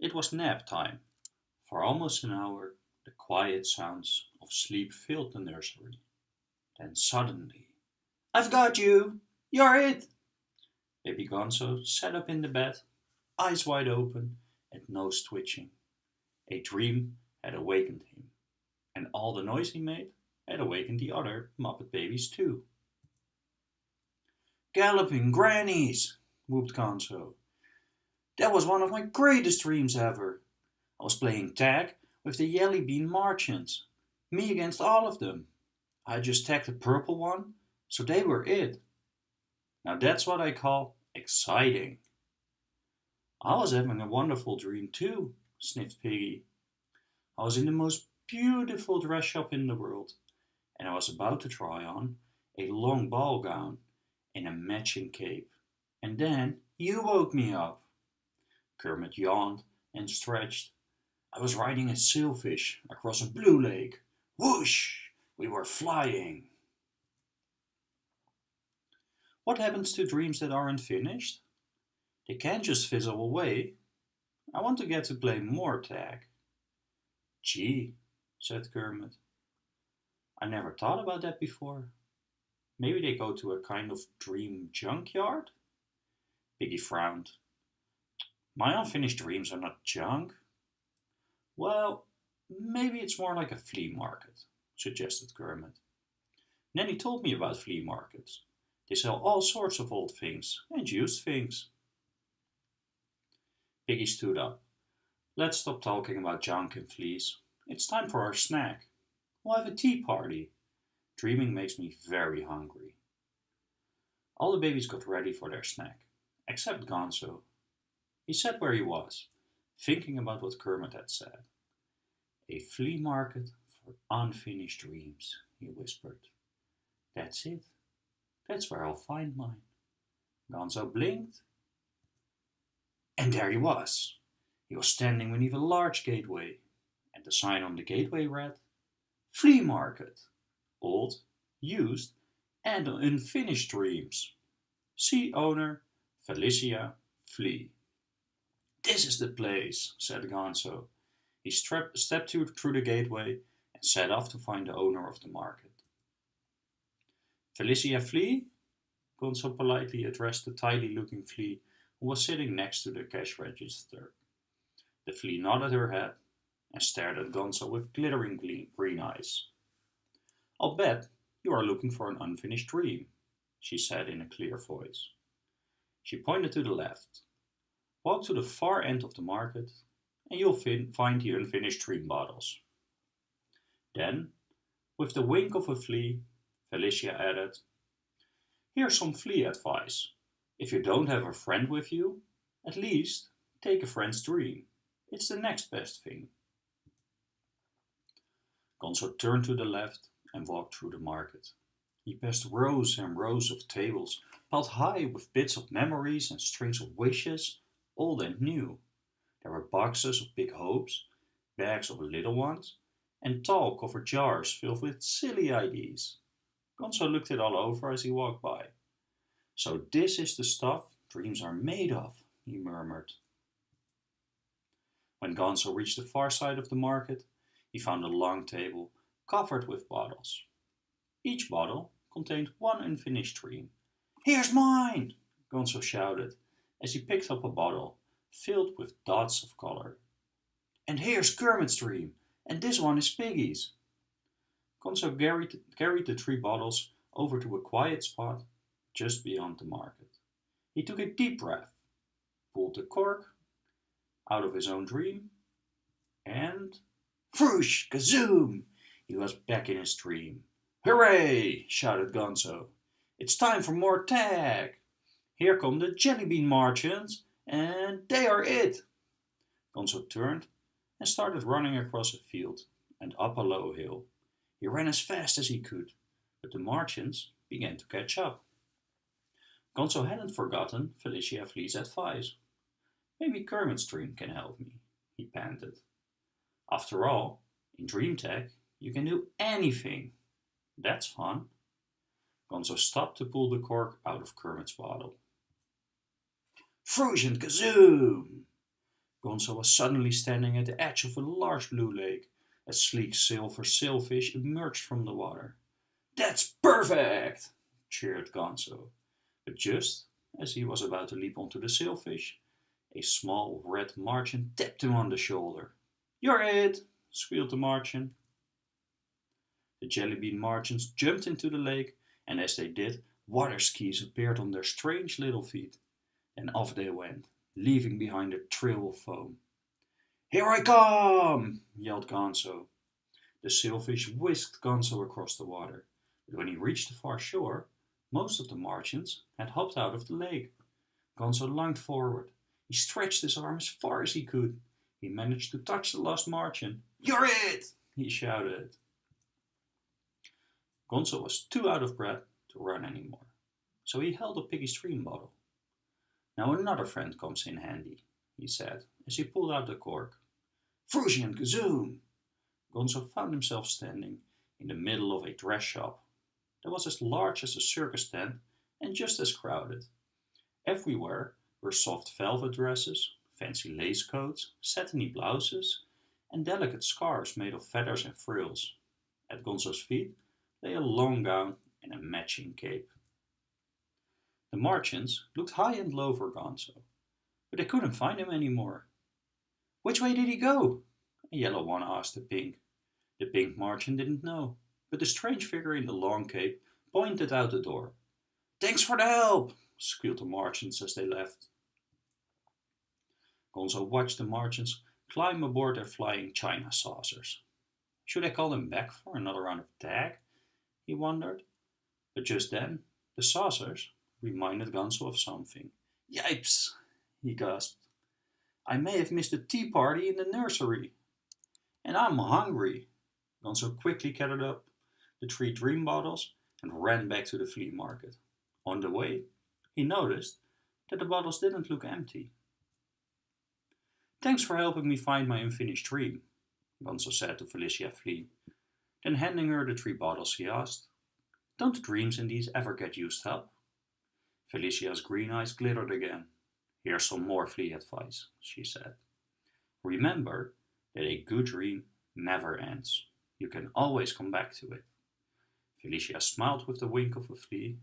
It was nap time. For almost an hour the quiet sounds of sleep filled the nursery. Then suddenly, I've got you! You're it! Baby Gonzo sat up in the bed, eyes wide open and nose twitching. A dream had awakened him, and all the noise he made had awakened the other Muppet babies too. Galloping grannies, whooped Gonzo. That was one of my greatest dreams ever. I was playing tag with the Jelly Bean Martians, me against all of them. I just tagged the purple one, so they were it. Now that's what I call exciting. I was having a wonderful dream too, sniffed Piggy. I was in the most beautiful dress shop in the world, and I was about to try on a long ball gown and a matching cape. And then you woke me up. Kermit yawned and stretched. I was riding a sailfish across a blue lake. Whoosh! We were flying. What happens to dreams that aren't finished? They can't just fizzle away. I want to get to play more tag. Gee, said Kermit. I never thought about that before. Maybe they go to a kind of dream junkyard? Piggy frowned. My unfinished dreams are not junk. Well, maybe it's more like a flea market, suggested Kermit. Nanny told me about flea markets. They sell all sorts of old things and used things. Piggy stood up. Let's stop talking about junk and fleas. It's time for our snack. We'll have a tea party. Dreaming makes me very hungry. All the babies got ready for their snack, except Gonzo. He sat where he was, thinking about what Kermit had said. A flea market for unfinished dreams, he whispered. That's it. That's where I'll find mine. Gonzo blinked. And there he was. He was standing beneath a large gateway, and the sign on the gateway read, Flea Market old, used, and unfinished dreams. See owner, Felicia Flea. This is the place, said Gonzo. He stepped through the gateway and set off to find the owner of the market. Felicia Flea? Gonzo politely addressed the tidy-looking flea who was sitting next to the cash register. The flea nodded her head and stared at Gonzo with glittering green eyes. I'll bet you are looking for an unfinished dream, she said in a clear voice. She pointed to the left. Walk to the far end of the market and you'll find the unfinished dream bottles. Then, with the wink of a flea, Felicia added, Here's some flea advice. If you don't have a friend with you, at least take a friend's dream. It's the next best thing. Gonzo turned to the left and walked through the market. He passed rows and rows of tables, piled high with bits of memories and strings of wishes, old and new. There were boxes of big hopes, bags of little ones, and tall covered jars filled with silly ideas. Gonzo looked it all over as he walked by. So this is the stuff dreams are made of, he murmured. When Gonzo reached the far side of the market, he found a long table covered with bottles. Each bottle contained one unfinished dream. Here's mine! Gonzo shouted as he picked up a bottle filled with dots of color. And here's Kermit's dream, and this one is Piggy's. Gonzo carried, carried the three bottles over to a quiet spot just beyond the market. He took a deep breath, pulled the cork out of his own dream, and whoosh, kazoom! He was back in his dream. Hooray! shouted Gonzo. It's time for more tag! Here come the jellybean Martians, and they are it! Gonzo turned and started running across a field and up a low hill. He ran as fast as he could, but the Martians began to catch up. Gonzo hadn't forgotten Felicia Flea's advice. Maybe Kermit's dream can help me, he panted. After all, in Dream Tag, you can do anything. That's fun. Gonzo stopped to pull the cork out of Kermit's bottle. Frusion kazoom! Gonzo was suddenly standing at the edge of a large blue lake. A sleek silver sailfish emerged from the water. That's perfect! cheered Gonzo. But just as he was about to leap onto the sailfish, a small red Martian tapped him on the shoulder. You're it! squealed the Martian. The jellybean Martians jumped into the lake, and as they did, water skis appeared on their strange little feet. Then off they went, leaving behind a trail of foam. Here I come! yelled Gonzo. The sailfish whisked Gonzo across the water, but when he reached the far shore, most of the Martians had hopped out of the lake. Gonzo lunged forward. He stretched his arm as far as he could. He managed to touch the last Martian. You're it! he shouted. Gonzo was too out of breath to run anymore, so he held a Piggy's dream bottle. Now another friend comes in handy, he said, as he pulled out the cork. Frushi and Gazoon! Gonzo found himself standing in the middle of a dress shop that was as large as a circus tent and just as crowded. Everywhere were soft velvet dresses, fancy lace coats, satiny blouses, and delicate scarves made of feathers and frills. At Gonzo's feet lay a long gown and a matching cape. The Martians looked high and low for Gonzo, but they couldn't find him anymore. Which way did he go? A yellow one asked the pink. The pink Martian didn't know, but the strange figure in the long cape pointed out the door. Thanks for the help, squealed the Martians as they left. Gonzo watched the Martians climb aboard their flying china saucers. Should I call them back for another round of tag? He wondered. But just then, the saucers reminded Gonzo of something. Yipes! he gasped. I may have missed the tea party in the nursery. And I'm hungry. Gonzo quickly gathered up the three dream bottles and ran back to the flea market. On the way, he noticed that the bottles didn't look empty. Thanks for helping me find my unfinished dream, Gonzo said to Felicia Flea. Then handing her the three bottles, he asked, Don't dreams in these ever get used up? Felicia's green eyes glittered again. Here's some more flea advice, she said. Remember that a good dream never ends. You can always come back to it. Felicia smiled with the wink of a flea.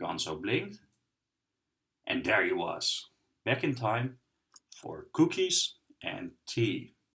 Gonzo blinked. And there he was, back in time for cookies and tea.